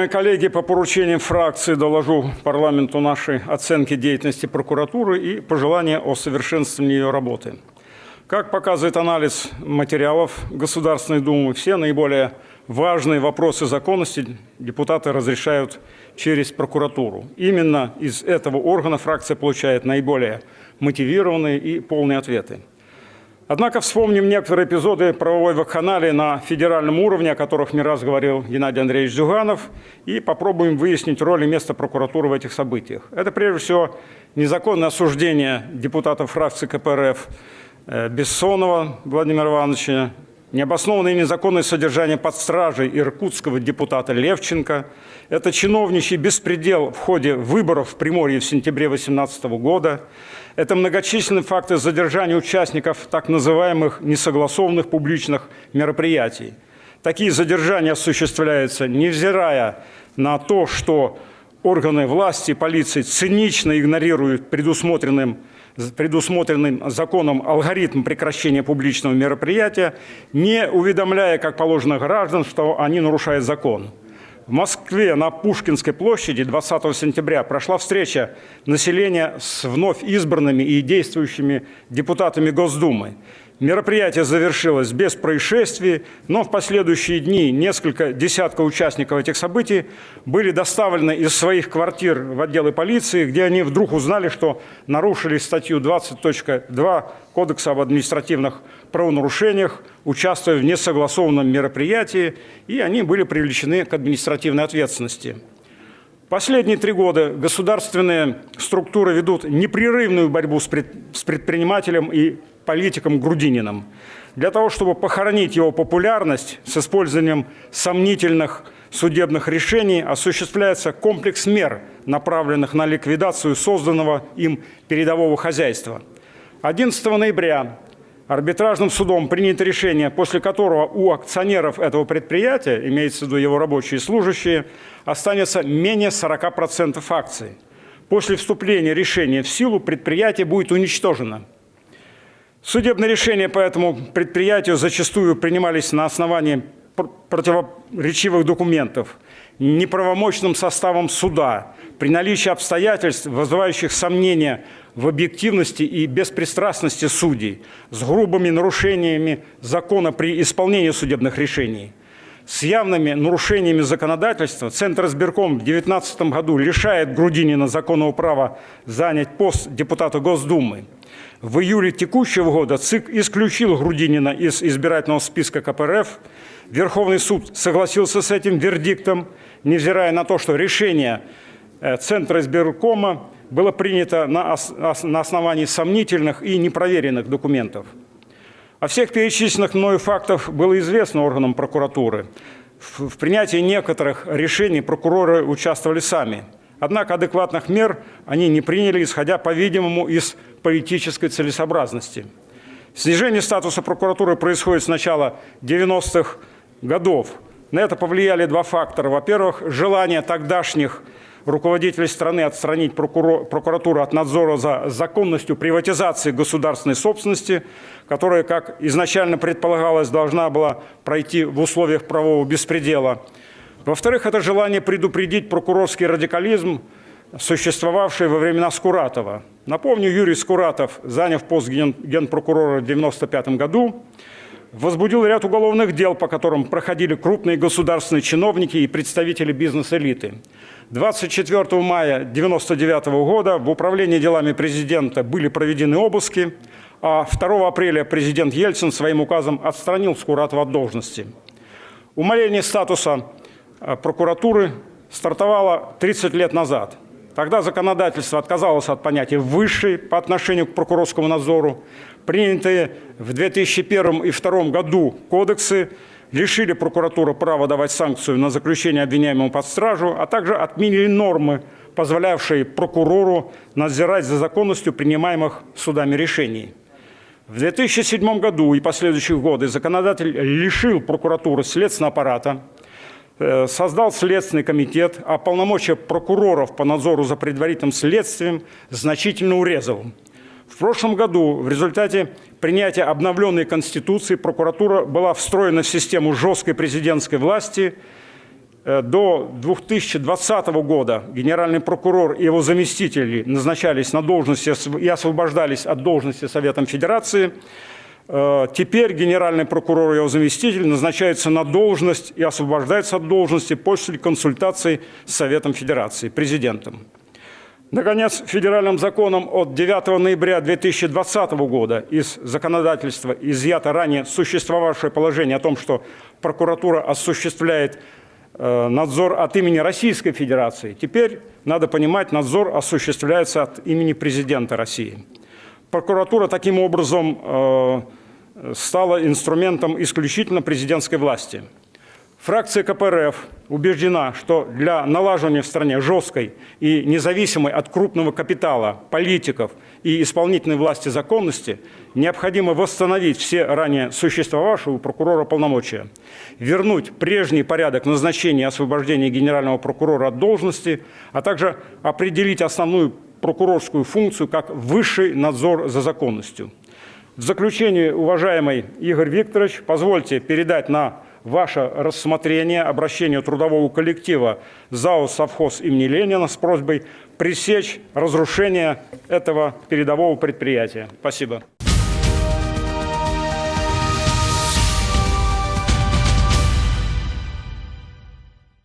Уважаемые коллеги, по поручениям фракции доложу парламенту наши оценки деятельности прокуратуры и пожелания о совершенствовании ее работы. Как показывает анализ материалов Государственной Думы, все наиболее важные вопросы законности депутаты разрешают через прокуратуру. Именно из этого органа фракция получает наиболее мотивированные и полные ответы. Однако вспомним некоторые эпизоды правовой вакханалии на федеральном уровне, о которых не раз говорил Геннадий Андреевич Зюганов, и попробуем выяснить роль и место прокуратуры в этих событиях. Это прежде всего незаконное осуждение депутатов фракции КПРФ э, Бессонова Владимира Ивановича, необоснованное и незаконное содержание под стражей иркутского депутата Левченко. Это чиновничий беспредел в ходе выборов в Приморье в сентябре 2018 года. Это многочисленные факты задержания участников так называемых несогласованных публичных мероприятий. Такие задержания осуществляются, невзирая на то, что органы власти и полиции цинично игнорируют предусмотренным, предусмотренным законом алгоритм прекращения публичного мероприятия, не уведомляя, как положено, граждан, что они нарушают закон. В Москве на Пушкинской площади 20 сентября прошла встреча населения с вновь избранными и действующими депутатами Госдумы. Мероприятие завершилось без происшествий, но в последующие дни несколько десятков участников этих событий были доставлены из своих квартир в отделы полиции, где они вдруг узнали, что нарушили статью 20.2 Кодекса об административных правонарушениях, участвуя в несогласованном мероприятии, и они были привлечены к административной ответственности. Последние три года государственные структуры ведут непрерывную борьбу с предпринимателем и политиком Грудининым, для того, чтобы похоронить его популярность с использованием сомнительных судебных решений, осуществляется комплекс мер, направленных на ликвидацию созданного им передового хозяйства. 11 ноября арбитражным судом принято решение, после которого у акционеров этого предприятия, имеется в виду его рабочие и служащие, останется менее 40% акций. После вступления решения в силу предприятие будет уничтожено. Судебные решения по этому предприятию зачастую принимались на основании противоречивых документов, неправомочным составом суда, при наличии обстоятельств, вызывающих сомнения в объективности и беспристрастности судей, с грубыми нарушениями закона при исполнении судебных решений. С явными нарушениями законодательства Центр избирком в 2019 году лишает Грудинина законного права занять пост депутата Госдумы. В июле текущего года ЦИК исключил Грудинина из избирательного списка КПРФ. Верховный суд согласился с этим вердиктом, невзирая на то, что решение э, Центра избиркома было принято на, на основании сомнительных и непроверенных документов. О всех перечисленных мною фактах было известно органам прокуратуры. В принятии некоторых решений прокуроры участвовали сами – Однако адекватных мер они не приняли, исходя, по-видимому, из политической целесообразности. Снижение статуса прокуратуры происходит с начала 90-х годов. На это повлияли два фактора. Во-первых, желание тогдашних руководителей страны отстранить прокуратуру от надзора за законностью приватизации государственной собственности, которая, как изначально предполагалось, должна была пройти в условиях правового беспредела – во-вторых, это желание предупредить прокурорский радикализм, существовавший во времена Скуратова. Напомню, Юрий Скуратов, заняв пост ген генпрокурора в 1995 году, возбудил ряд уголовных дел, по которым проходили крупные государственные чиновники и представители бизнес-элиты. 24 мая 1999 года в управлении делами президента были проведены обыски, а 2 апреля президент Ельцин своим указом отстранил Скуратова от должности. Умаление статуса Э, прокуратуры стартовала 30 лет назад. Тогда законодательство отказалось от понятия «высший» по отношению к прокурорскому надзору. Принятые в 2001 и 2002 году кодексы лишили прокуратуру права давать санкцию на заключение обвиняемого под стражу, а также отменили нормы, позволявшие прокурору надзирать за законностью принимаемых судами решений. В 2007 году и последующих годы законодатель лишил прокуратуры следственного аппарата, создал Следственный комитет, а полномочия прокуроров по надзору за предварительным следствием значительно урезал. В прошлом году в результате принятия обновленной Конституции прокуратура была встроена в систему жесткой президентской власти э, до 2020 года генеральный прокурор и его заместители назначались на должности и освобождались от должности Советом Федерации. Э, теперь генеральный прокурор и его заместитель назначаются на должность и освобождаются от должности после консультаций с Советом Федерации, президентом. Наконец, федеральным законом от 9 ноября 2020 года из законодательства изъято ранее существовавшее положение о том, что прокуратура осуществляет э, надзор от имени Российской Федерации. Теперь, надо понимать, надзор осуществляется от имени президента России. Прокуратура таким образом э, стала инструментом исключительно президентской власти. Фракция КПРФ убеждена, что для налаживания в стране жесткой и независимой от крупного капитала, политиков и исполнительной власти законности необходимо восстановить все ранее существовавшие у прокурора полномочия, вернуть прежний порядок назначения и освобождения генерального прокурора от должности, а также определить основную прокурорскую функцию как высший надзор за законностью. В заключение, уважаемый Игорь Викторович, позвольте передать на ваше рассмотрение обращение трудового коллектива ЗАО «Совхоз» имени Ленина с просьбой пресечь разрушение этого передового предприятия. Спасибо.